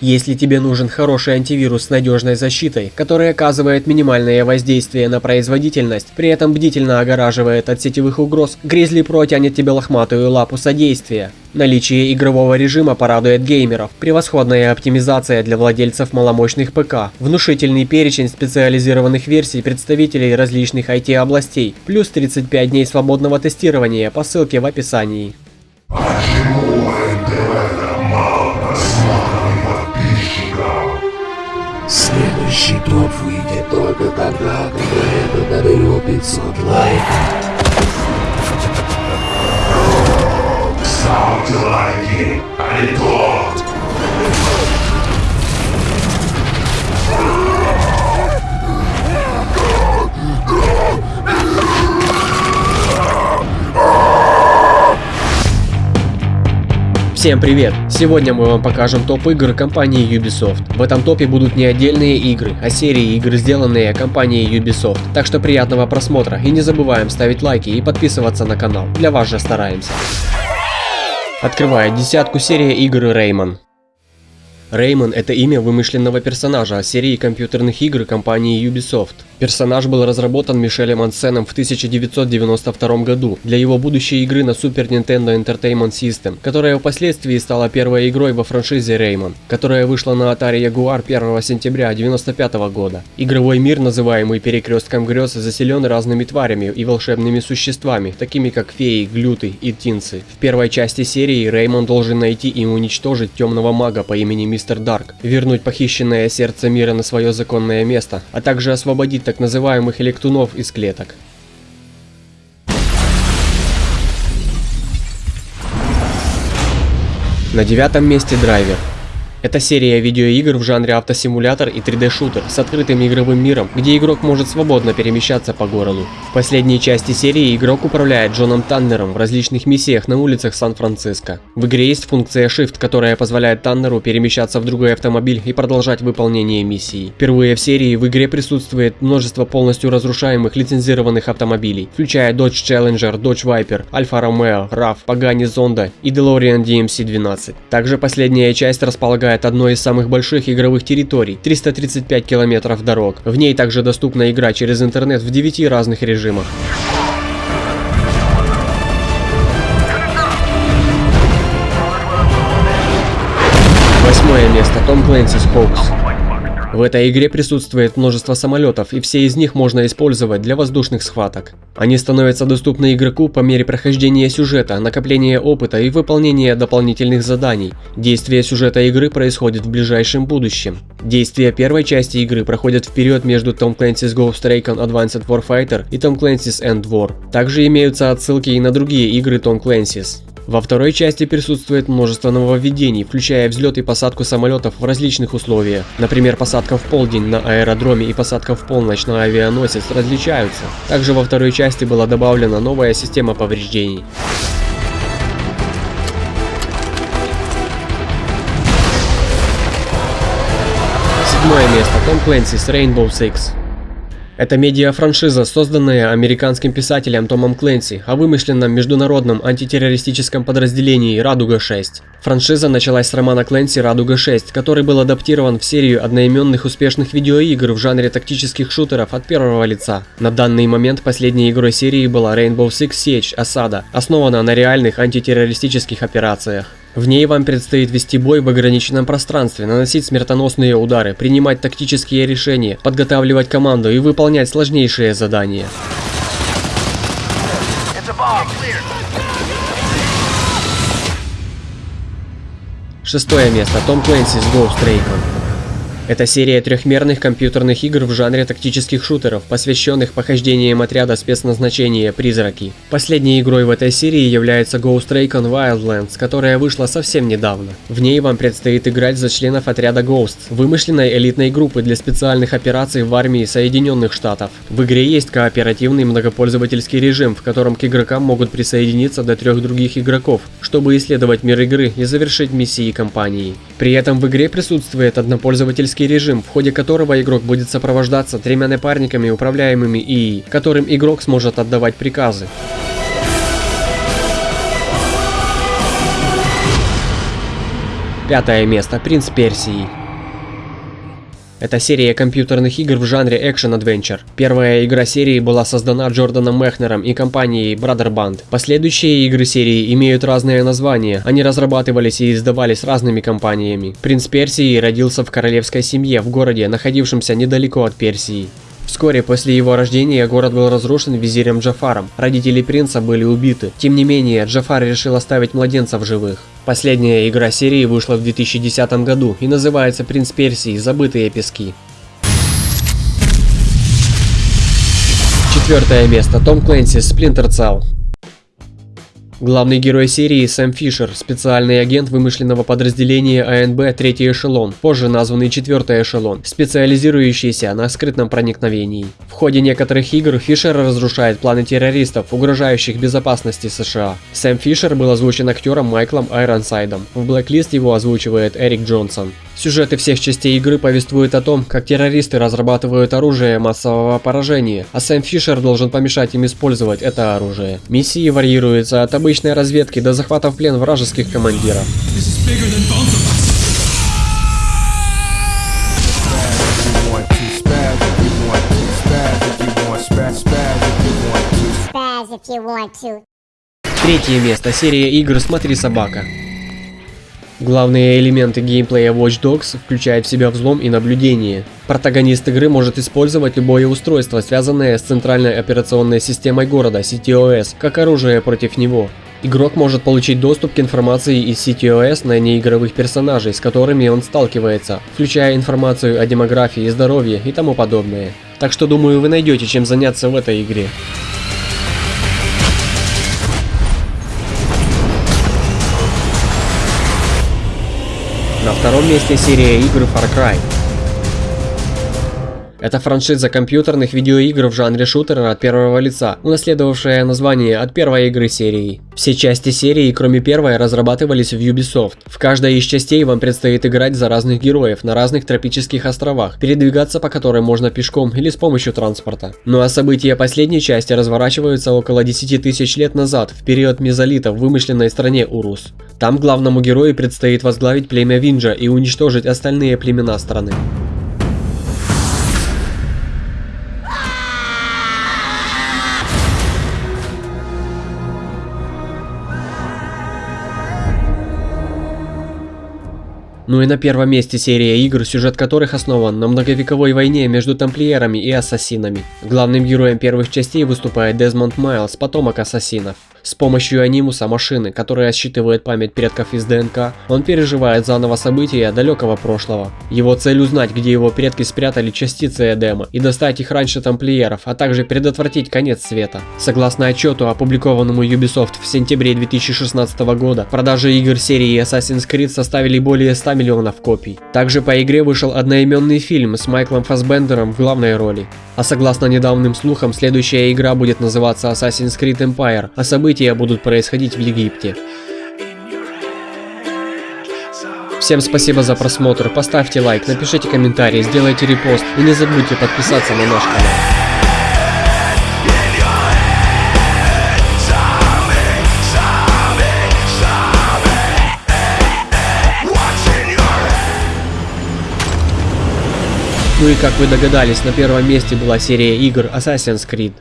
Если тебе нужен хороший антивирус с надежной защитой, который оказывает минимальное воздействие на производительность, при этом бдительно огораживает от сетевых угроз, Grizzly Pro тянет тебе лохматую лапу содействия. Наличие игрового режима порадует геймеров, превосходная оптимизация для владельцев маломощных ПК, внушительный перечень специализированных версий представителей различных IT-областей, плюс 35 дней свободного тестирования по ссылке в описании. Почему Следующий выйдет только тогда, когда это наберет 500 лайков. Ставьте лайки, а не то! Всем привет! Сегодня мы вам покажем топ игр компании Ubisoft. В этом топе будут не отдельные игры, а серии игр, сделанные компанией Ubisoft. Так что приятного просмотра и не забываем ставить лайки и подписываться на канал. Для вас же стараемся. Открывает десятку серия игр Rayman. Реймон – это имя вымышленного персонажа серии компьютерных игр компании Ubisoft. Персонаж был разработан Мишелем Ансеном в 1992 году для его будущей игры на Super Nintendo Entertainment System, которая впоследствии стала первой игрой во франшизе Rayman, которая вышла на Atari Jaguar 1 сентября 1995 года. Игровой мир, называемый перекрестком грез, заселен разными тварями и волшебными существами, такими как феи, глюты и тинцы. В первой части серии Реймон должен найти и уничтожить темного мага по имени Мистер Дарк, вернуть похищенное сердце мира на свое законное место, а также освободить так называемых электунов из клеток. На девятом месте драйвер. Это серия видеоигр в жанре автосимулятор и 3D-шутер с открытым игровым миром, где игрок может свободно перемещаться по городу. В последней части серии игрок управляет Джоном Таннером в различных миссиях на улицах Сан-Франциско. В игре есть функция Shift, которая позволяет Таннеру перемещаться в другой автомобиль и продолжать выполнение миссии. Впервые в серии в игре присутствует множество полностью разрушаемых лицензированных автомобилей, включая Dodge Challenger, Dodge Viper, Alfa Romeo, RAV, Pagani Zonda и DeLorean DMC-12. Также последняя часть располагает располагает одной из самых больших игровых территорий – 335 километров дорог. В ней также доступна игра через интернет в 9 разных режимах. Восьмое место. Том Clancy's Hoax. В этой игре присутствует множество самолетов, и все из них можно использовать для воздушных схваток. Они становятся доступны игроку по мере прохождения сюжета, накопления опыта и выполнения дополнительных заданий. Действие сюжета игры происходит в ближайшем будущем. Действия первой части игры проходят вперед между Tom Clancy's Ghost Recon Advanced Warfighter и Tom Clancy's End War. Также имеются отсылки и на другие игры Tom Clancy's. Во второй части присутствует множество нововведений, включая взлет и посадку самолетов в различных условиях. Например, посадка в полдень на аэродроме и посадка в полночь на авианосец различаются. Также во второй части была добавлена новая система повреждений. Седьмое место. Том Clancy's Rainbow Six. Это медиа-франшиза, созданная американским писателем Томом Кленси о вымышленном международном антитеррористическом подразделении «Радуга-6». Франшиза началась с романа Кленси «Радуга-6», который был адаптирован в серию одноименных успешных видеоигр в жанре тактических шутеров от первого лица. На данный момент последней игрой серии была Rainbow Six Siege Осада, основана на реальных антитеррористических операциях. В ней вам предстоит вести бой в ограниченном пространстве, наносить смертоносные удары, принимать тактические решения, подготавливать команду и выполнять сложнейшие задания. Шестое место. Том Clancy's Ghost Recon. Это серия трехмерных компьютерных игр в жанре тактических шутеров, посвященных похождениям отряда спецназначения «Призраки». Последней игрой в этой серии является Ghost Recon Wildlands, которая вышла совсем недавно. В ней вам предстоит играть за членов отряда Ghost, вымышленной элитной группы для специальных операций в армии Соединенных Штатов. В игре есть кооперативный многопользовательский режим, в котором к игрокам могут присоединиться до трех других игроков, чтобы исследовать мир игры и завершить миссии компании. При этом в игре присутствует однопользовательский тактический режим, в ходе которого игрок будет сопровождаться тремя напарниками, управляемыми ИИ, которым игрок сможет отдавать приказы. Пятое место. Принц Персии. Это серия компьютерных игр в жанре экшен-адвенчер. Первая игра серии была создана Джорданом Мехнером и компанией Brother Band. Последующие игры серии имеют разные названия, они разрабатывались и издавались разными компаниями. Принц Персии родился в королевской семье в городе, находившемся недалеко от Персии. Вскоре после его рождения город был разрушен визирем Джафаром. Родители принца были убиты. Тем не менее, Джафар решил оставить младенца в живых. Последняя игра серии вышла в 2010 году и называется «Принц Персии. Забытые пески». Четвертое место. Том Клэнси. Splinter Cell. Главный герой серии Сэм Фишер, специальный агент вымышленного подразделения АНБ «Третий эшелон», позже названный «Четвертый эшелон», специализирующийся на скрытном проникновении. В ходе некоторых игр Фишер разрушает планы террористов, угрожающих безопасности США. Сэм Фишер был озвучен актером Майклом Айронсайдом. В Blacklist его озвучивает Эрик Джонсон. Сюжеты всех частей игры повествуют о том, как террористы разрабатывают оружие массового поражения, а Сэм Фишер должен помешать им использовать это оружие. Миссии варьируются от обычной разведки до захвата в плен вражеских командиров. Третье место. Серия игр «Смотри, собака». Главные элементы геймплея Watch Dogs включают в себя взлом и наблюдение. Протагонист игры может использовать любое устройство, связанное с центральной операционной системой города CTOS, как оружие против него. Игрок может получить доступ к информации из CTOS на неигровых персонажей, с которыми он сталкивается, включая информацию о демографии, здоровье и тому подобное. Так что думаю вы найдете чем заняться в этой игре. На втором месте серия игр Far Cry. Это франшиза компьютерных видеоигр в жанре шутера от первого лица, унаследовавшая название от первой игры серии. Все части серии, кроме первой, разрабатывались в Ubisoft. В каждой из частей вам предстоит играть за разных героев на разных тропических островах, передвигаться по которым можно пешком или с помощью транспорта. Ну а события последней части разворачиваются около 10 тысяч лет назад, в период мезолита в вымышленной стране Урус. Там главному герою предстоит возглавить племя Винджа и уничтожить остальные племена страны. Ну и на первом месте серия игр, сюжет которых основан на многовековой войне между тамплиерами и ассасинами. Главным героем первых частей выступает Дезмонд Майлз, потомок ассасинов. С помощью анимуса машины, которая считывает память предков из ДНК, он переживает заново события далекого прошлого. Его цель узнать, где его предки спрятали частицы Эдема и достать их раньше тамплиеров, а также предотвратить конец света. Согласно отчету, опубликованному Ubisoft в сентябре 2016 года, продажи игр серии Assassin's Creed составили более 100 миллионов копий. Также по игре вышел одноименный фильм с Майклом Фассбендером в главной роли. А согласно недавним слухам, следующая игра будет называться Assassin's Creed Empire, а события будут происходить в Египте. Всем спасибо за просмотр, поставьте лайк, напишите комментарий, сделайте репост и не забудьте подписаться на наш канал. Ну и как вы догадались, на первом месте была серия игр Assassin's Creed.